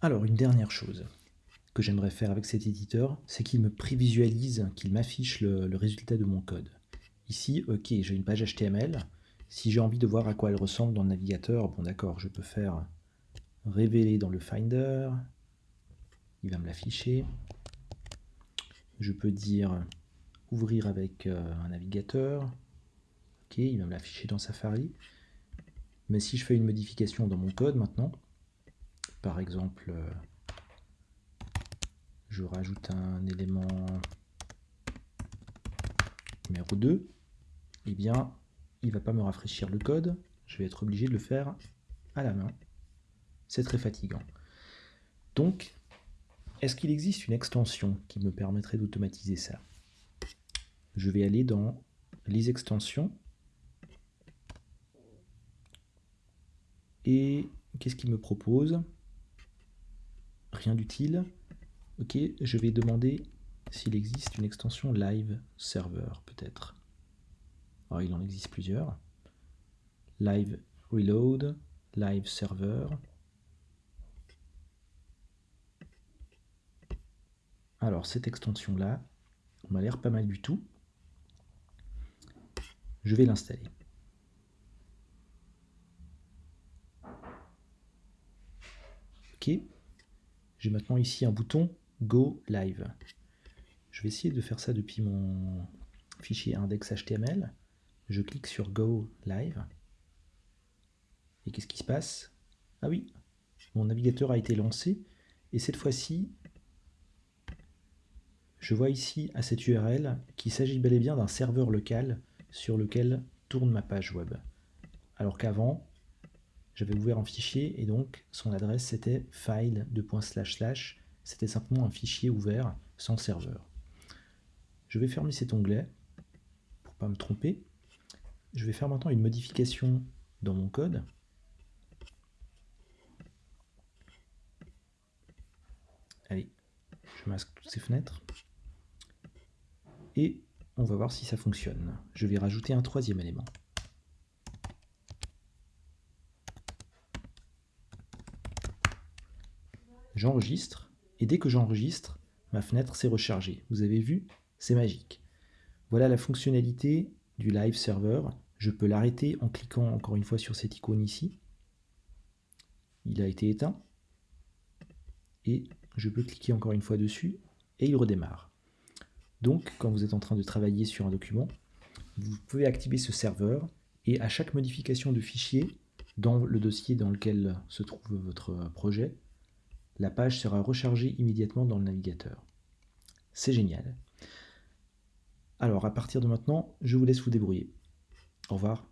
Alors, une dernière chose que j'aimerais faire avec cet éditeur, c'est qu'il me prévisualise, qu'il m'affiche le, résultat de mon code. Ici, ok, j'ai une page HTML. Si j'ai envie de voir à quoi elle ressemble dans le navigateur, bon d'accord, je peux faire révéler dans le Finder. Il va me l'afficher. Je peux dire ouvrir avec euh, un navigateur. Ok, il va me l'afficher dans Safari. Mais si je fais une modification dans mon code maintenant, par exemple, euh, je rajoute un élément numéro 2, eh bien, il ne va pas me rafraîchir le code, je vais être obligé de le faire à la main. C'est très fatigant. Donc, est-ce qu'il existe une extension qui me permettrait d'automatiser ça? Je vais aller dans les extensions. Et qu'est-ce qu'il me propose? Rien d'utile. Ok, je vais demander s'il existe une extension live server, peut-être. Alors, il en existe plusieurs. Live reload, live server. Alors, cette extension-là m'a l'air pas mal du tout. Je vais l'installer. Ok. J'ai maintenant ici un bouton Go Live. Je vais essayer de faire ça depuis mon fichier index.html. Je clique sur Go Live. Et qu'est-ce qui se passe? Ah oui, mon navigateur a été lancé. Et cette fois-ci, je vois ici à cette URL qu'il s'agit bel et bien d'un serveur local sur lequel tourne ma page web. Alors qu'avant, j'avais ouvert un fichier et donc son adresse c'était file c'était simplement un fichier ouvert sans serveur. Je vais fermer cet onglet pour pas me tromper. Je vais faire maintenant une modification dans mon code. Allez, je masque toutes ces fenêtres. Et on va voir si ça fonctionne. Je vais rajouter un troisième élément. J'enregistre, et dès que j'enregistre, ma fenêtre s'est rechargée. Vous avez vu C'est magique. Voilà la fonctionnalité du live server. Je peux l'arrêter en cliquant encore une fois sur cette icône ici. Il a été éteint. Et je peux cliquer encore une fois dessus et il redémarre. Donc, quand vous êtes en train de travailler sur un document, vous pouvez activer ce serveur et à chaque modification de fichier dans le dossier dans lequel se trouve votre projet, la page sera rechargée immédiatement dans le navigateur. C'est génial. Alors, à partir de maintenant, je vous laisse vous débrouiller. Au revoir.